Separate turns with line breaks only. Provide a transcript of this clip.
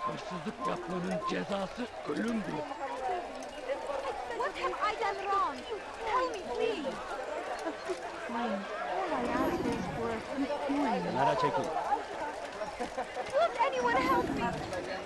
Hırsızlık yapmanın cezası ölümdür.
What have I done wrong? Tell me, please. Fine. All I ask is for a quick coin.
Kenara çekil.
Won't anyone help me?